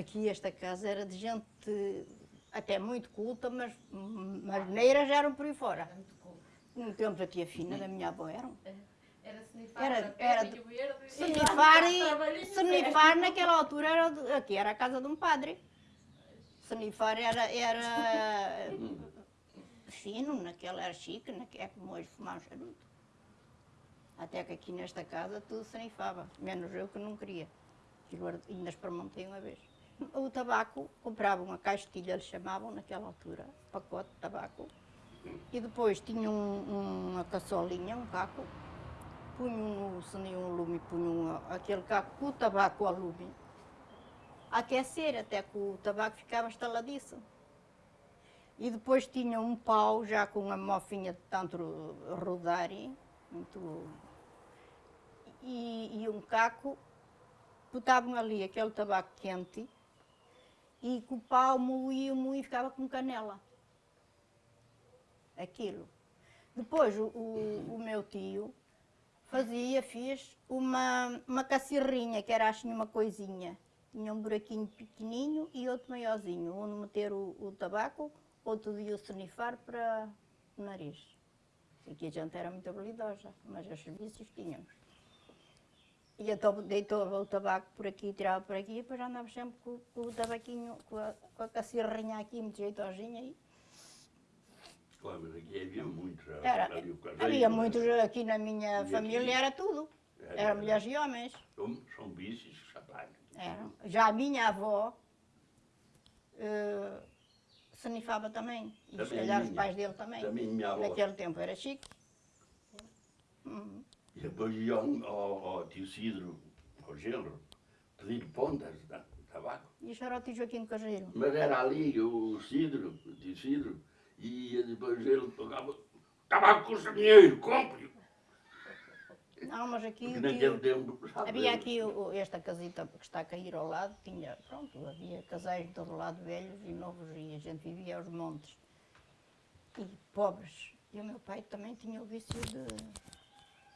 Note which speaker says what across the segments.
Speaker 1: Aqui esta casa era de gente até muito culta, mas marineiras eram por aí fora. No tempo da tia Fina, da minha avó, eram.
Speaker 2: Era snifar,
Speaker 1: Era-
Speaker 2: era.
Speaker 1: Snifar, e, snifar naquela altura era, aqui era a casa de um padre. Snifar era, era fino, naquela era chique, naque- é como hoje fumar um charuto. Até que aqui nesta casa tudo snifava, menos eu que não queria. Era- ainda experimentei uma vez. O tabaco, comprava uma caixilha, eles chamavam naquela altura, pacote de tabaco. E depois tinha um- uma caçolinha, um caco, punham no, se nenhum lume, punham aquele caco com o tabaco ao lume, aquecer até que o tabaco ficava estaladiço. E depois tinha um pau já com uma mofinha de tanto rodar, muito, e, e um caco, botavam ali aquele tabaco quente e com o pau moía, moía e ficava com canela. Aquilo. Depois o, o, o meu tio fazia, fez uma, uma cacirrinha, que era assim uma coisinha. Tinha um buraquinho pequenininho e outro maiorzinho, onde meter o, o tabaco, outro dia o snifar para o nariz. Aqui a gente era muito habilidosa, mas os serviços tínhamos. E então deitava o tabaco por aqui, tirava por aqui, e depois andava sempre com, com o tabaquinho, com a, com a cacirrinha aqui, muito jeitosinha. E
Speaker 3: Claro, mas aqui havia muitos.
Speaker 1: era,
Speaker 3: caseiro,
Speaker 1: havia muitos aqui na minha
Speaker 3: E aqui?
Speaker 1: família, era tudo.
Speaker 3: Era-
Speaker 1: Era mulheres e homens.
Speaker 3: São, são bichos, rapaz.
Speaker 1: Eram. Já a minha avó eh, sanifava também. E se
Speaker 3: Também a
Speaker 1: calhar os pais dele também.
Speaker 3: Também minha avó.
Speaker 1: Naquele tempo era chique. Uhum.
Speaker 3: Depois iam ao, ao tio Cidro, ao genro, pedir pontas de tabaco.
Speaker 1: E isso era o tio Joaquim de Caseiro.
Speaker 3: Mas era ali o Cidro, o tio Cidro, e depois ele pagava. Tabaco custa dinheiro, compre-o.
Speaker 1: Não, mas aqui tio,
Speaker 3: tempo.
Speaker 1: havia aqui o- esta casita que está a cair ao lado, tinha, pronto, havia casais de todo lado, velhos e novos, e a gente vivia aos montes. E pobres. E o meu pai também tinha o vício de,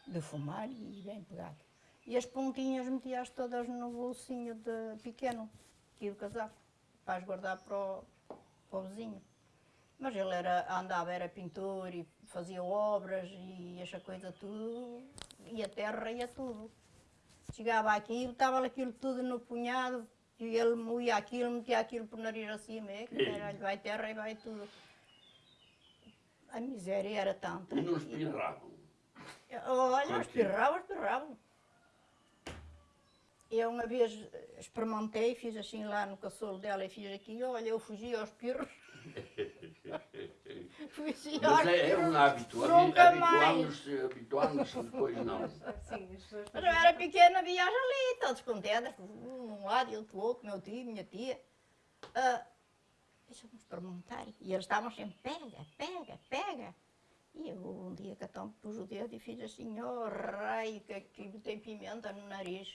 Speaker 1: de fumar e bem pegado. E as pontinhas metia-as todas no bolsinho de pequeno, aqui do casaco, para as guardar para o, para o vizinho. Mas ele era, andava, era pintor e fazia obras e essa coisa tudo, e a terra ia tudo. Chegava aqui, botava aquilo tudo no punhado, e ele moía aquilo, metia aquilo por nariz acima, é, que era, vai terra e vai tudo. A miséria era tanta.
Speaker 3: E não espirravam.
Speaker 1: Olha, espirravam, espirravam. Eu uma vez experimentei, fiz assim lá no caçolo dela e fiz aqui, olha, eu fugi aos espirros. fugi aos
Speaker 3: Mas é, é um hábito.
Speaker 1: Nunca
Speaker 3: Habituámos-se, habituámos-se, depois não.
Speaker 2: Sim,
Speaker 1: Mas eu era pequena, viaja ali, todos contentes, um um lado e outro outro, meu tio, minha tia. Ah, Deixa-me experimentar. E eles estavam sempre, pega, pega, pega. E eu um dia então pus o dedo e fiz assim, oh raio, que aquilo tem pimenta no nariz.